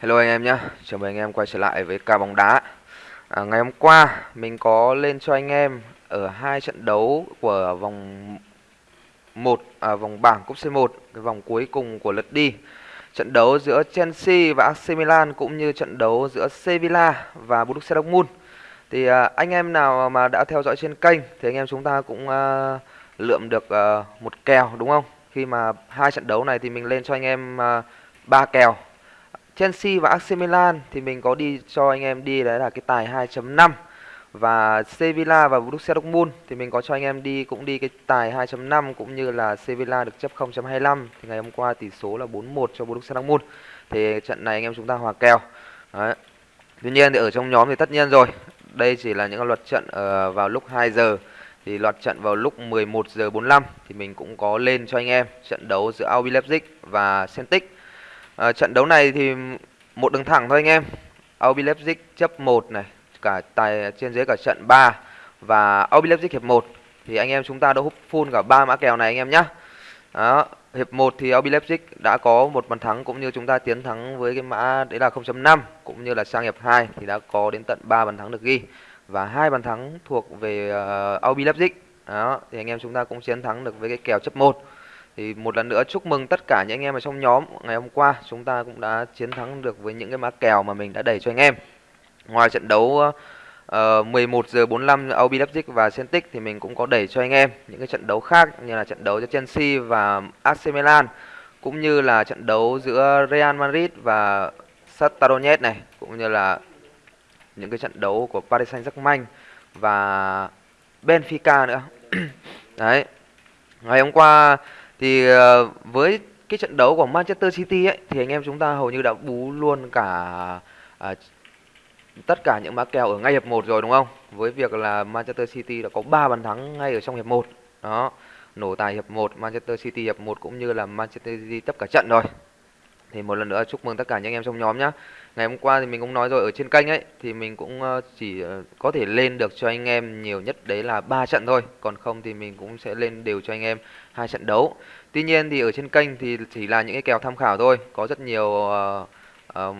Hello anh em nhé, chào mừng anh em quay trở lại với ca bóng đá. À, ngày hôm qua mình có lên cho anh em ở hai trận đấu của vòng 1 à, vòng bảng cúp C1, cái vòng cuối cùng của lượt đi. Trận đấu giữa Chelsea và AC Milan cũng như trận đấu giữa Sevilla và Borussia Dortmund. Thì à, anh em nào mà đã theo dõi trên kênh thì anh em chúng ta cũng à, lượm được à, một kèo đúng không? Khi mà hai trận đấu này thì mình lên cho anh em à, ba kèo Chelsea và AC Milan thì mình có đi cho anh em đi đấy là cái tài 2.5 và Sevilla và Borussia Dortmund thì mình có cho anh em đi cũng đi cái tài 2.5 cũng như là Sevilla được chấp 0.25 thì ngày hôm qua tỷ số là 4-1 cho Borussia Dortmund. Thì trận này anh em chúng ta hòa kèo. Đấy. Tuy nhiên thì ở trong nhóm thì tất nhiên rồi. Đây chỉ là những luật trận uh, vào lúc 2 giờ. Thì loạt trận vào lúc 11 giờ 45 thì mình cũng có lên cho anh em trận đấu giữa RB Leipzig và Celtic. À, trận đấu này thì một đường thẳng thôi anh em. RB Leipzig chấp 1 này, cả tài trên dưới cả trận 3 và RB Leipzig hiệp 1 thì anh em chúng ta đã hút full cả ba mã kèo này anh em nhé. Đó, hiệp 1 thì RB Leipzig đã có một bàn thắng cũng như chúng ta tiến thắng với cái mã đấy là 0.5 cũng như là sang hiệp 2 thì đã có đến tận 3 bàn thắng được ghi và hai bàn thắng thuộc về ờ, uh, RB Leipzig. Đó, thì anh em chúng ta cũng chiến thắng được với cái kèo chấp 1. Thì một lần nữa chúc mừng tất cả những anh em ở trong nhóm Ngày hôm qua chúng ta cũng đã chiến thắng được với những cái mã kèo mà mình đã đẩy cho anh em Ngoài trận đấu ờ, uh, 11 giờ 45 OB Leipzig và Celtic thì mình cũng có đẩy cho anh em những cái trận đấu khác như là trận đấu giữa Chelsea và AC Milan cũng như là trận đấu giữa Real Madrid và Shakhtar Donetsk này cũng như là những cái trận đấu của Paris Saint-Germain và Benfica nữa. Đấy. Ngày hôm qua thì ờ, với cái trận đấu của Manchester City ấy thì anh em chúng ta hầu như đã bú luôn cả à, tất cả những mã kèo ở ngay hiệp 1 rồi đúng không? Với việc là Manchester City đã có 3 bàn thắng ngay ở trong hiệp 1. Đó. Nổ tài hiệp 1, Manchester City hiệp 1 cũng như là Manchester City tất cả trận rồi. Thì một lần nữa chúc mừng tất cả những anh em trong nhóm nhá. Ngày hôm qua thì mình cũng nói rồi ở trên kênh ấy thì mình cũng ờ, chỉ ờ, có thể lên được cho anh em nhiều nhất đấy là ba trận thôi, còn không thì mình cũng sẽ lên đều cho anh em hai trận đấu. Tuy nhiên thì ở trên kênh thì chỉ là những cái kèo tham khảo thôi, có rất nhiều uh, uh,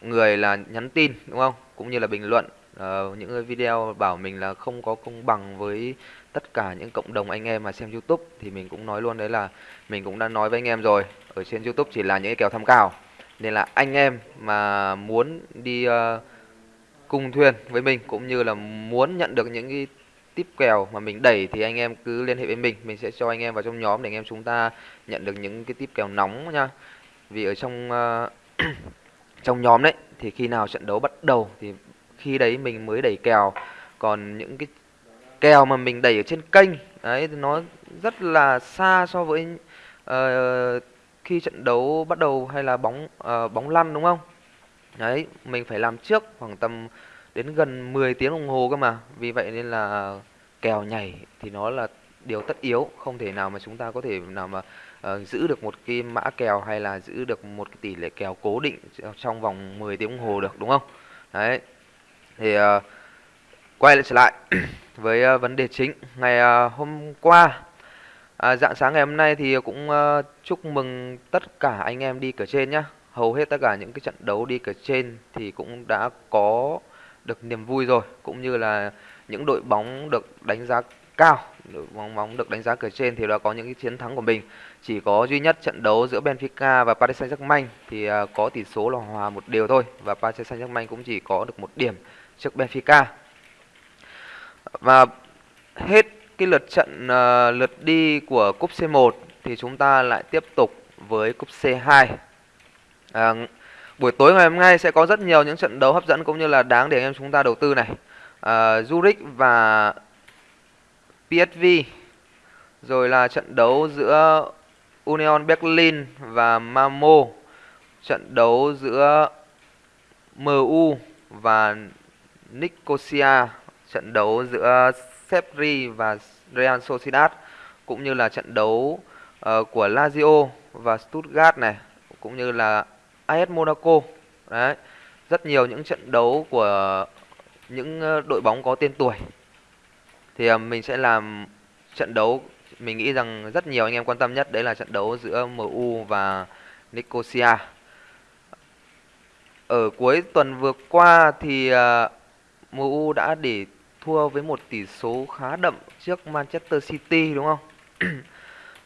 người là nhắn tin đúng không? Cũng như là bình luận uh, những cái video bảo mình là không có công bằng với tất cả những cộng đồng anh em mà xem YouTube thì mình cũng nói luôn đấy là mình cũng đã nói với anh em rồi ở trên YouTube chỉ là những cái kèo tham khảo nên là anh em mà muốn đi uh, cùng thuyền với mình cũng như là muốn nhận được những cái tiếp kèo mà mình đẩy thì anh em cứ liên hệ với mình. Mình sẽ cho anh em vào trong nhóm để anh em chúng ta nhận được những cái tiếp kèo nóng nha. Vì ở trong uh, trong nhóm đấy thì khi nào trận đấu bắt đầu thì khi đấy mình mới đẩy kèo còn những cái kèo mà mình đẩy ở trên kênh đấy thì nó rất là xa so với uh, khi trận đấu bắt đầu hay là bóng uh, bóng lăn đúng không? Đấy mình phải làm trước khoảng tầm đến gần 10 tiếng đồng hồ cơ mà. Vì vậy nên là kèo nhảy thì nó là điều tất yếu không thể nào mà chúng ta có thể nào mà uh, giữ được một cái mã kèo hay là giữ được một cái tỷ lệ kèo cố định trong vòng 10 tiếng đồng hồ được đúng không? Đấy. Thì uh, quay lại trở lại với uh, vấn đề chính. Ngày uh, hôm qua à, dạng sáng ngày hôm nay thì cũng uh, chúc mừng tất cả anh em đi cờ trên nhá. Hầu hết tất cả những cái trận đấu đi cờ trên thì cũng đã có được niềm vui rồi cũng như là những đội bóng được đánh giá cao đội bóng bóng được đánh giá cửa trên thì đã có những cái chiến thắng của mình. Chỉ có duy nhất trận đấu giữa Benfica và Paris Saint-Germain thì à, có tỷ số là hòa một đều thôi và Paris Saint-Germain cũng chỉ có được một điểm trước Benfica. Và hết cái lượt trận uh, lượt đi của cúp C1 thì chúng ta lại tiếp tục với cúp C2 à, buổi tối ngày hôm nay sẽ có rất nhiều những trận đấu hấp dẫn cũng như là đáng để anh em chúng ta đầu tư này. À, Zurich và PSV rồi là trận đấu giữa Union Berlin và Mamo, trận đấu giữa MU và Nicosia trận đấu giữa Sepri và Real Sociedad cũng như là trận đấu uh, của Lazio và Stuttgart này cũng như là AS Monaco. Đấy. Rất nhiều những trận đấu của những ờ, đội bóng có tên tuổi. Thì ờ, mình sẽ làm trận đấu. Mình nghĩ rằng rất nhiều anh em quan tâm nhất đấy là trận đấu giữa MU và Nicosia. Ở cuối tuần vừa qua thì ờ, MU đã để thua với một tỷ số khá đậm trước Manchester City, đúng không?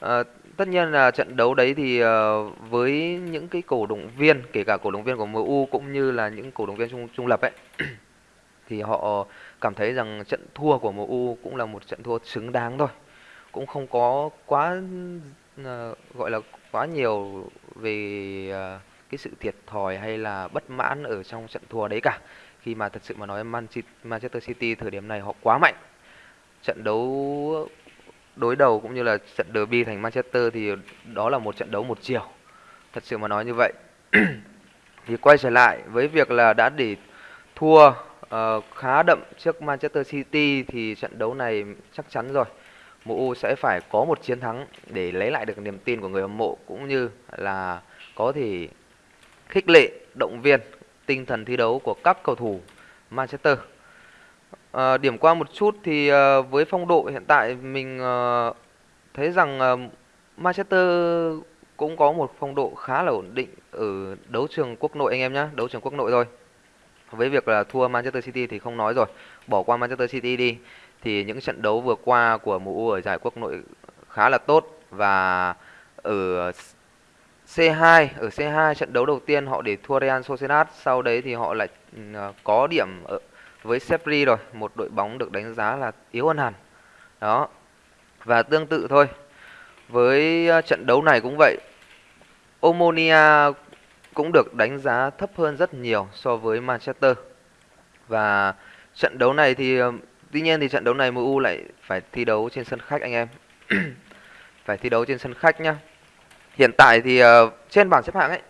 tất nhiên là trận đấu đấy thì ờ, với những cái cổ động viên, kể cả cổ động viên của MU cũng như là những cổ động viên trung trung lập ấy, thì họ cảm thấy rằng trận thua của MU cũng là một trận thua xứng đáng thôi. Cũng không có quá ờ, gọi là quá nhiều về ờ, cái sự thiệt thòi hay là bất mãn ở trong trận thua đấy cả. Khi mà thật sự mà nói Manchester City thời điểm này họ quá mạnh. Trận đấu đối đầu cũng như là trận derby thành Manchester thì đó là một trận đấu một chiều. Thật sự mà nói như vậy. Thì quay trở lại với việc là đã để thua uh, khá đậm trước Manchester City thì trận đấu này chắc chắn rồi. MU sẽ phải có một chiến thắng để lấy lại được niềm tin của người hâm mộ cũng như là có thể khích lệ động viên tinh thần thi đấu của các cầu thủ Manchester. À, điểm qua một chút thì à, với phong độ hiện tại mình à, thấy rằng à, Manchester cũng có một phong độ khá là ổn định ở đấu trường quốc nội anh em nhé, đấu trường quốc nội thôi. Với việc là thua Manchester City thì không nói rồi, bỏ qua Manchester City đi thì những trận đấu vừa qua của MU ở giải quốc nội khá là tốt và ở C2 ở C2 trận đấu đầu tiên họ để thua Real Sociedad sau đấy thì họ lại ừ, có điểm ở, với Sepri rồi một đội bóng được đánh giá là yếu hơn hẳn. Đó và tương tự thôi với ờ, trận đấu này cũng vậy Omonia cũng được đánh giá thấp hơn rất nhiều so với Manchester. Và trận đấu này thì ờ, tuy nhiên thì trận đấu này MU lại phải thi đấu trên sân khách anh em. Phải thi đấu trên sân khách nhá. Hiện tại thì uh, trên bảng xếp hạng ấy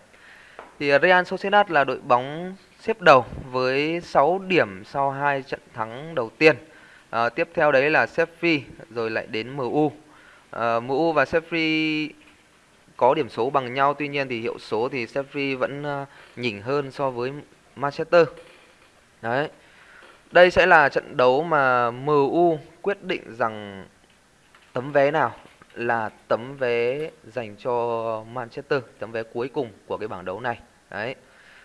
thì Real Sociedad là đội bóng xếp đầu với 6 điểm sau hai trận thắng đầu tiên. À, tiếp theo đấy là Sheffield rồi lại đến MU. À, ờ, MU và Sheffield có điểm số bằng nhau tuy nhiên thì hiệu số thì Sheffield vẫn ờ, nhỉnh hơn so với Manchester. Đấy. Đây sẽ là trận đấu mà MU quyết định rằng tấm vé nào là tấm vé dành cho Manchester, tấm vé cuối cùng của cái bảng đấu này. Đấy.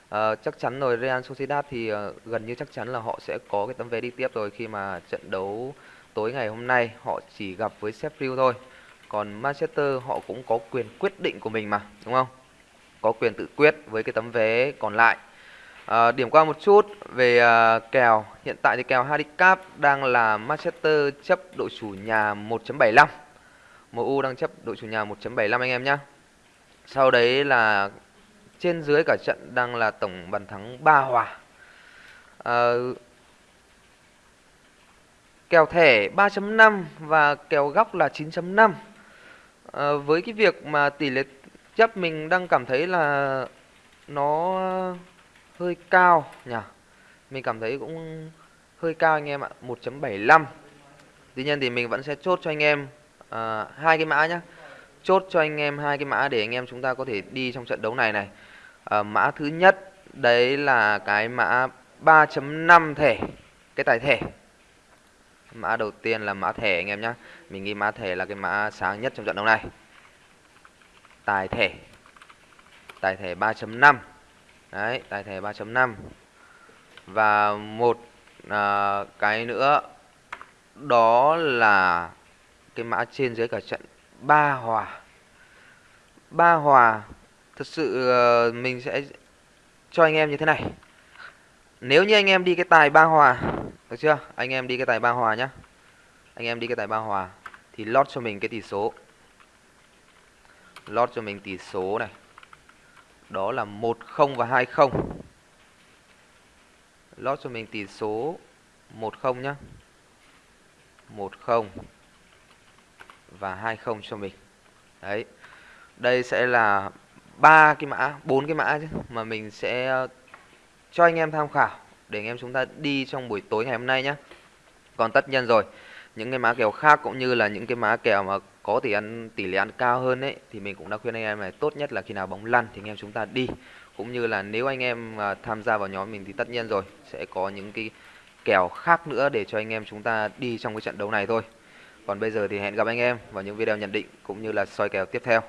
Ờ, chắc chắn rồi Real Sociedad thì uh, gần như chắc chắn là họ sẽ có cái tấm vé đi tiếp rồi khi mà trận đấu tối ngày hôm nay họ chỉ gặp với Sheffield thôi. Còn Manchester họ cũng có quyền quyết định của mình mà, đúng không? Có quyền tự quyết với cái tấm vé còn lại. À, điểm qua một chút về uh, kèo, hiện tại thì kèo handicap đang là Manchester chấp đội chủ nhà 1.75. MU đang chấp đội chủ nhà 1.75 anh em nhé. Sau đấy là trên dưới cả trận đang là tổng bàn thắng 3 hòa. À, kèo thẻ 3.5 và kèo góc là 9.5. À, ờ, với cái việc mà tỷ lệ chấp mình đang cảm thấy là nó hơi cao nhỉ. Mình cảm thấy cũng hơi cao anh em ạ, 1.75. Tuy nhiên thì mình vẫn sẽ chốt cho anh em à, hai cái mã nhá chốt cho anh em hai cái mã để anh em chúng ta có thể đi trong trận đấu này này. À, mã thứ nhất đấy là cái mã 3.5 thẻ cái tài thẻ. Mã đầu tiên là mã thẻ anh em nhá. Mình nghĩ mã thẻ là cái mã sáng nhất trong trận đấu này. Tài thẻ. Tài thẻ 3.5 đấy tài thẻ 3.5 và một à, cái nữa đó là cái mã trên dưới cả trận ba hòa. Ba hòa, thật sự ờ, mình sẽ cho anh em như thế này. Nếu như anh em đi cái tài ba hòa, được chưa? Anh em đi cái tài ba hòa nhá. Anh em đi cái tài ba hòa thì lót cho mình cái tỷ số. Lót cho mình tỷ số này. Đó là 10 và 20 lót cho mình tỷ số 10 nhá. 10 và 20 cho mình. Đấy. Đây sẽ là ba cái mã, bốn cái mã chứ mà mình sẽ ờ, cho anh em tham khảo để anh em chúng ta đi trong buổi tối ngày hôm nay nhé. Còn tất nhiên rồi, những cái mã kèo khác cũng như là những cái mã kèo mà có tỷ ăn tỷ lệ ăn cao hơn ấy thì mình cũng đã khuyên anh em này tốt nhất là khi nào bóng lăn thì anh em chúng ta đi. Cũng như là nếu anh em ờ, tham gia vào nhóm mình thì tất nhiên rồi sẽ có những cái kèo khác nữa để cho anh em chúng ta đi trong cái trận đấu này thôi. Còn bây giờ thì hẹn gặp anh em vào những video nhận định cũng như là soi kèo tiếp theo.